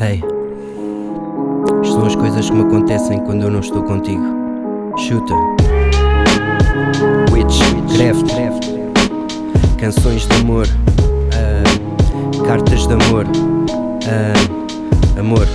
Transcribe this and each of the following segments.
Hey, são as coisas que me acontecem quando eu não estou contigo. Chuta, Witch, canções de amor, uh, cartas de amor, uh, amor.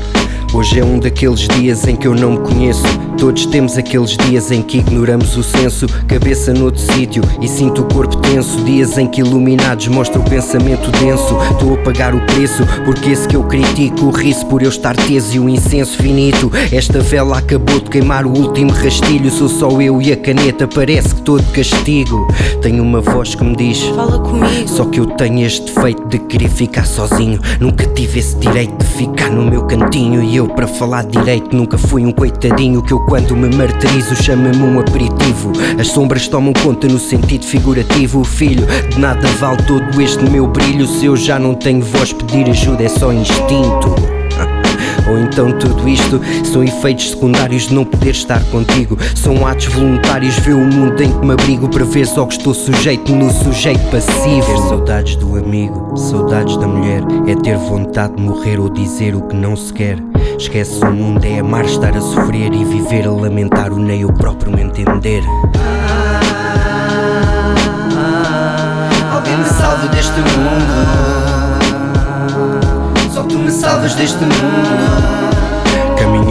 Hoje é um daqueles dias em que eu não me conheço. Todos temos aqueles dias em que ignoramos o senso. Cabeça noutro sítio e sinto o corpo tenso. Dias em que iluminados mostra o pensamento denso. Estou a pagar o preço porque esse que eu critico O riso por eu estar teso e o incenso finito. Esta vela acabou de queimar o último rastilho. Sou só eu e a caneta, parece que estou de castigo. Tenho uma voz que me diz Fala comigo. Só que eu tenho este defeito de querer ficar sozinho. Nunca tive esse direito de ficar no meu cantinho E eu para falar direito nunca fui um coitadinho Que eu quando me martirizo chama-me um aperitivo. As sombras tomam conta no sentido figurativo. Filho, de nada vale todo este meu brilho Se eu já não tenho voz. Pedir ajuda é só instinto. Ou então tudo isto são efeitos secundários de não poder estar contigo. São atos voluntários, ver o mundo em que me abrigo Para ver só que estou sujeito no sujeito passivo. Ter saudades do amigo, saudades da mulher É ter vontade de morrer ou dizer o que não se quer Esquece o mundo, é amar, estar a sofrer E viver a lamentar o nem o próprio me entender. Alguém me salve deste mundo. Só tu me salvas deste mundo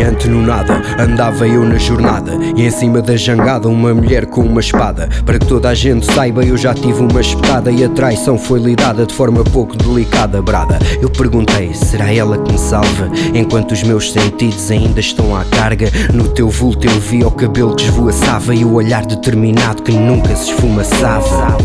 Caminhante no nada, andava eu na jornada E em cima da jangada uma mulher com uma espada. Para que toda a gente saiba eu já tive uma espetada E a traição foi lidada de forma pouco delicada, brada. Eu perguntei, será ela que me salva? Enquanto os meus sentidos ainda estão à carga No teu vulto eu vi o cabelo que esvoaçava E o olhar determinado que nunca se esfumaçava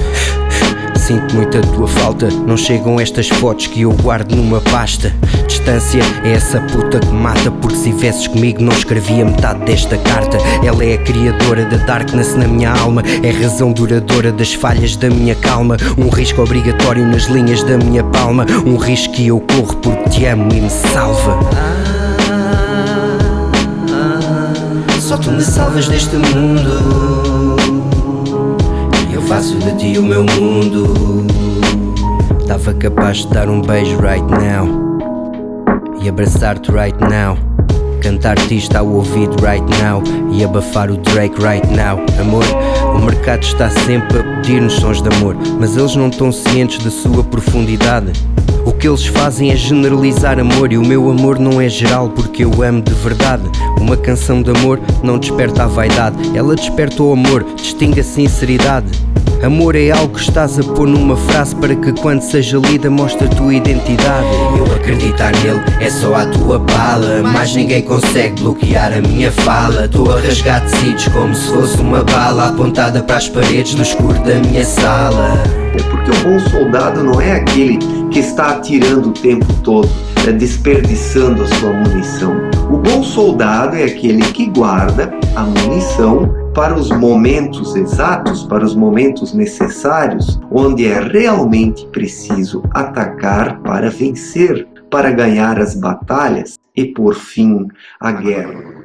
Sinto muito a tua falta. Não chegam estas fotos que eu guardo numa pasta. Distância é essa puta que mata Porque se tivesses comigo não escrevia metade desta carta. Ela é a criadora da darkness na minha alma. É a razão duradoura das falhas da minha calma. Um risco obrigatório nas linhas da minha palma. Um risco que eu corro porque te amo e me salva. Só tu me salvas deste mundo faço de ti o meu mundo. Tava capaz de dar um beijo right now. E abraçar-te right now Cantar-te isto ao ouvido right now E abafar o Drake right now Amor, o mercado está sempre a pedir-nos sons de amor Mas eles não estão cientes da sua profundidade o que eles fazem é generalizar amor e o meu amor não é geral porque eu amo de verdade. Uma canção de amor não desperta a vaidade, ela desperta o amor, distingue a sinceridade. Amor é algo que estás a pôr numa frase para que quando seja lida mostre a tua identidade. Eu acreditar nele é só a tua bala, mas ninguém consegue bloquear a minha fala. Estou a rasgar tecidos como se fosse uma bala apontada para as paredes do escuro da minha sala. É porque o bom soldado não é aquele que está atirando o tempo todo, desperdiçando a sua munição. O bom soldado é aquele que guarda a munição para os momentos exatos, para os momentos necessários, onde é realmente preciso atacar para vencer, para ganhar as batalhas e por fim a guerra.